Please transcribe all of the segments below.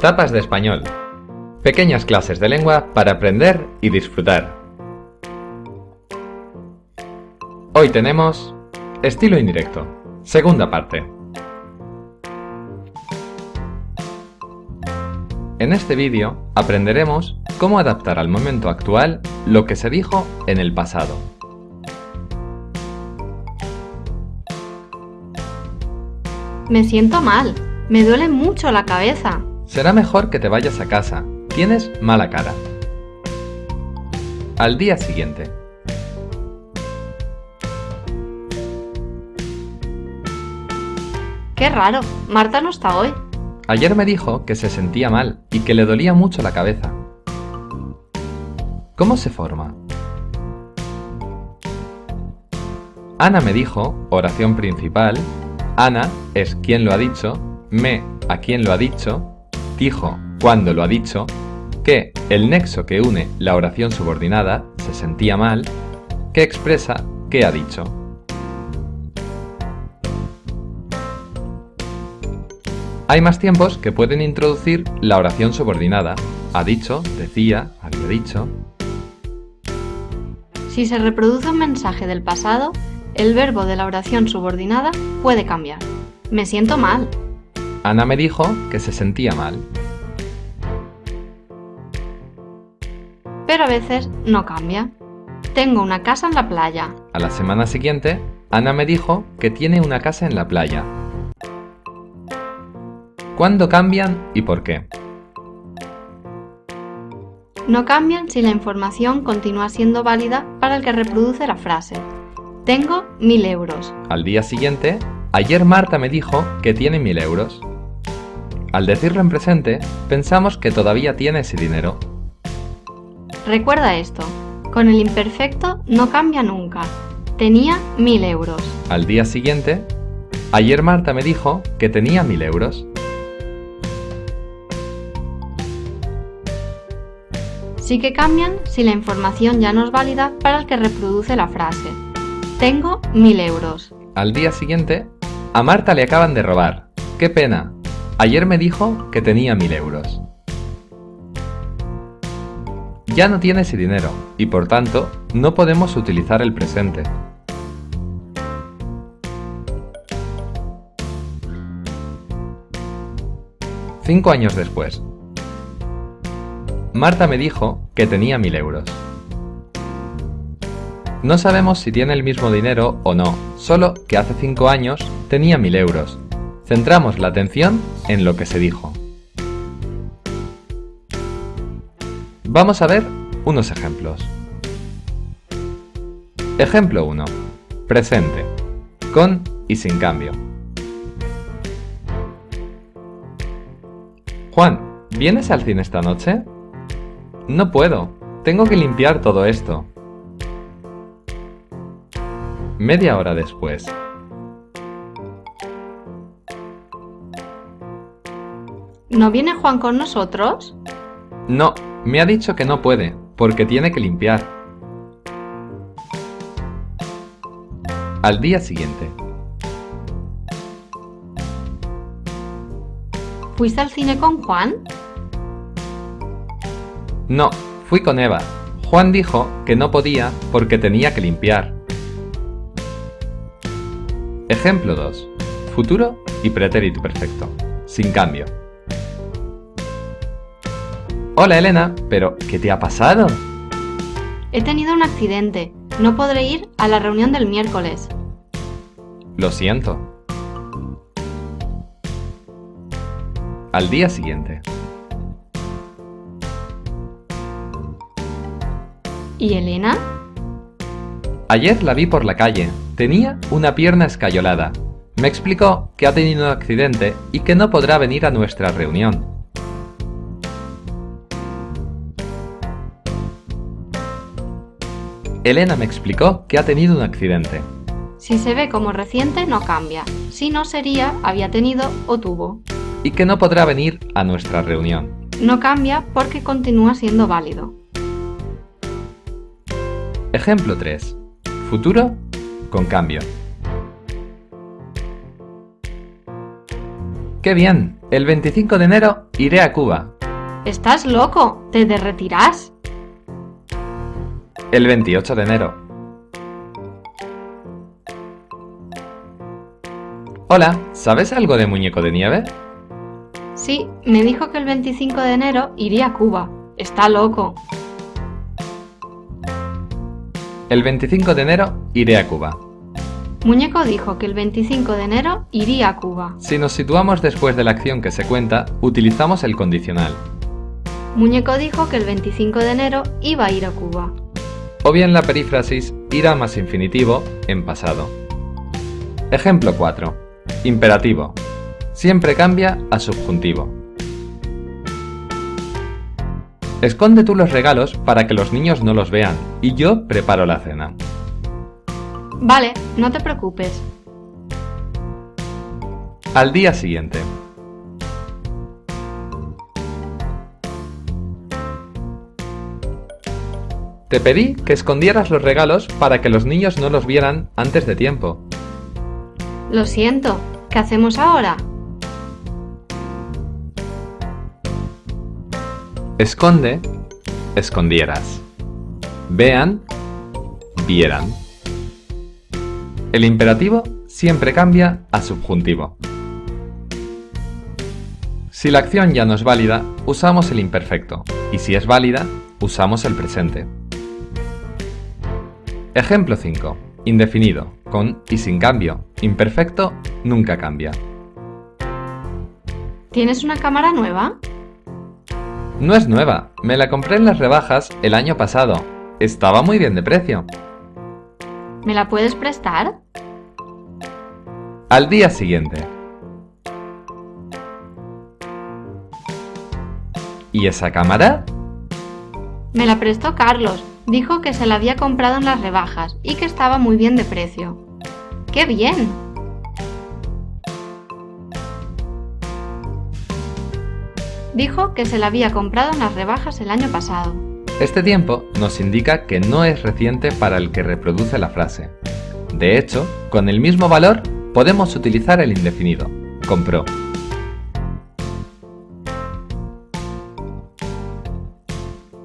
Tapas de español. Pequeñas clases de lengua para aprender y disfrutar. Hoy tenemos estilo indirecto. Segunda parte. En este vídeo aprenderemos cómo adaptar al momento actual lo que se dijo en el pasado. Me siento mal. Me duele mucho la cabeza. Será mejor que te vayas a casa. Tienes mala cara. Al día siguiente. Qué raro. Marta no está hoy. Ayer me dijo que se sentía mal y que le dolía mucho la cabeza. ¿Cómo se forma? Ana me dijo, oración principal, Ana es quien lo ha dicho, me a quien lo ha dicho, dijo cuando lo ha dicho, que el nexo que une la oración subordinada se sentía mal, que expresa qué ha dicho. Hay más tiempos que pueden introducir la oración subordinada. Ha dicho, decía, había dicho. Si se reproduce un mensaje del pasado, el verbo de la oración subordinada puede cambiar. Me siento mal. Ana me dijo que se sentía mal. Pero a veces no cambia. Tengo una casa en la playa. A la semana siguiente, Ana me dijo que tiene una casa en la playa. ¿Cuándo cambian y por qué? No cambian si la información continúa siendo válida para el que reproduce la frase. Tengo mil euros. Al día siguiente, ayer Marta me dijo que tiene mil euros. Al decirlo en presente, pensamos que todavía tiene ese dinero. Recuerda esto, con el imperfecto no cambia nunca. Tenía mil euros. Al día siguiente, ayer Marta me dijo que tenía mil euros. Sí que cambian si la información ya no es válida para el que reproduce la frase. Tengo mil euros. Al día siguiente, a Marta le acaban de robar. ¡Qué pena! Ayer me dijo que tenía mil euros. Ya no tiene ese dinero y por tanto no podemos utilizar el presente. Cinco años después. Marta me dijo que tenía mil euros. No sabemos si tiene el mismo dinero o no, solo que hace 5 años tenía 1000 euros. Centramos la atención en lo que se dijo. Vamos a ver unos ejemplos. Ejemplo 1. Presente. Con y sin cambio. Juan, ¿vienes al cine esta noche? No puedo. Tengo que limpiar todo esto. Media hora después. ¿No viene Juan con nosotros? No, me ha dicho que no puede, porque tiene que limpiar. Al día siguiente. ¿Fuiste al cine con Juan? No, fui con Eva. Juan dijo que no podía porque tenía que limpiar. Ejemplo 2. Futuro y pretérito perfecto. Sin cambio. Hola Elena, pero ¿qué te ha pasado? He tenido un accidente. No podré ir a la reunión del miércoles. Lo siento. Al día siguiente. ¿Y Elena? Ayer la vi por la calle. Tenía una pierna escayolada. Me explicó que ha tenido un accidente y que no podrá venir a nuestra reunión. Elena me explicó que ha tenido un accidente. Si se ve como reciente no cambia, si no sería había tenido o tuvo. Y que no podrá venir a nuestra reunión. No cambia porque continúa siendo válido. Ejemplo 3. Futuro con cambio. ¡Qué bien! El 25 de enero iré a Cuba. ¡Estás loco! ¡Te derretirás! El 28 de enero. Hola, ¿sabes algo de muñeco de nieve? Sí, me dijo que el 25 de enero iría a Cuba. Está loco. El 25 de enero iré a Cuba. Muñeco dijo que el 25 de enero iría a Cuba. Si nos situamos después de la acción que se cuenta, utilizamos el condicional. Muñeco dijo que el 25 de enero iba a ir a Cuba. O bien la perífrasis irá más infinitivo en pasado. Ejemplo 4. Imperativo. Siempre cambia a subjuntivo. Esconde tú los regalos para que los niños no los vean y yo preparo la cena. Vale, no te preocupes. Al día siguiente. Te pedí que escondieras los regalos para que los niños no los vieran antes de tiempo. Lo siento, ¿qué hacemos ahora? Esconde, escondieras. Vean, vieran. El imperativo siempre cambia a subjuntivo. Si la acción ya no es válida, usamos el imperfecto, y si es válida, usamos el presente. Ejemplo 5. Indefinido, con y sin cambio. Imperfecto nunca cambia. ¿Tienes una cámara nueva? No es nueva, me la compré en las rebajas el año pasado. Estaba muy bien de precio. ¿Me la puedes prestar? Al día siguiente. ¿Y esa cámara? Me la prestó Carlos. Dijo que se la había comprado en las rebajas y que estaba muy bien de precio. ¡Qué bien! Dijo que se la había comprado en las rebajas el año pasado. Este tiempo nos indica que no es reciente para el que reproduce la frase. De hecho, con el mismo valor podemos utilizar el indefinido, compró.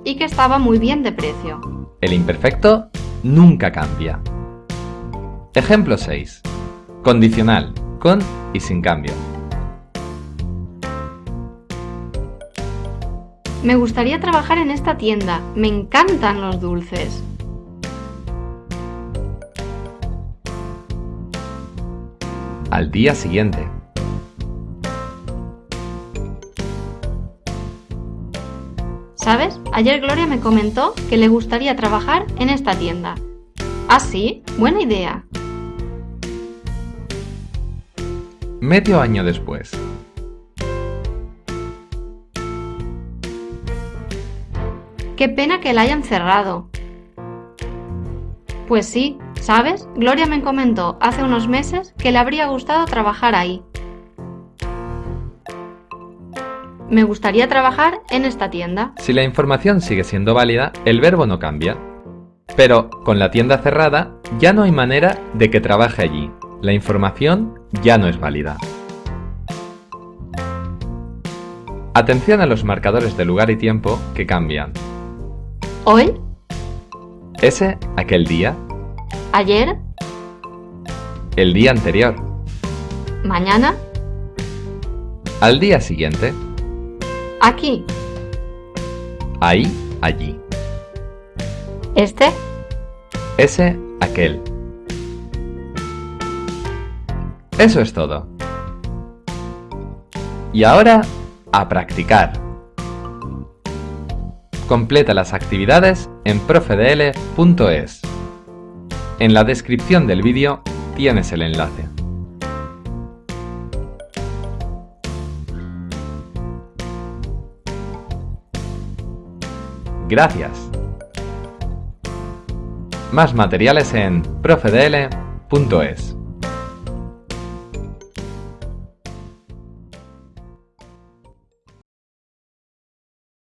Y que estaba muy bien de precio. El imperfecto nunca cambia. Ejemplo 6. Condicional, con y sin cambio. Me gustaría trabajar en esta tienda. Me encantan los dulces. Al día siguiente. ¿Sabes? Ayer Gloria me comentó que le gustaría trabajar en esta tienda. ¿Ah, sí? Buena idea. Medio año después. Qué pena que la hayan cerrado. Pues sí, ¿sabes? Gloria me comentó hace unos meses que le habría gustado trabajar ahí. Me gustaría trabajar en esta tienda. Si la información sigue siendo válida, el verbo no cambia. Pero con la tienda cerrada, ya no hay manera de que trabaje allí. La información ya no es válida. Atención a los marcadores de lugar y tiempo que cambian. ¿Hoy? Ese, aquel día. ¿Ayer? El día anterior. ¿Mañana? Al día siguiente. Aquí. Ahí, allí. ¿Este? Ese, aquel. Eso es todo. Y ahora, a practicar. Completa las actividades en profedl.es. En la descripción del vídeo tienes el enlace. Gracias. Más materiales en profedl.es.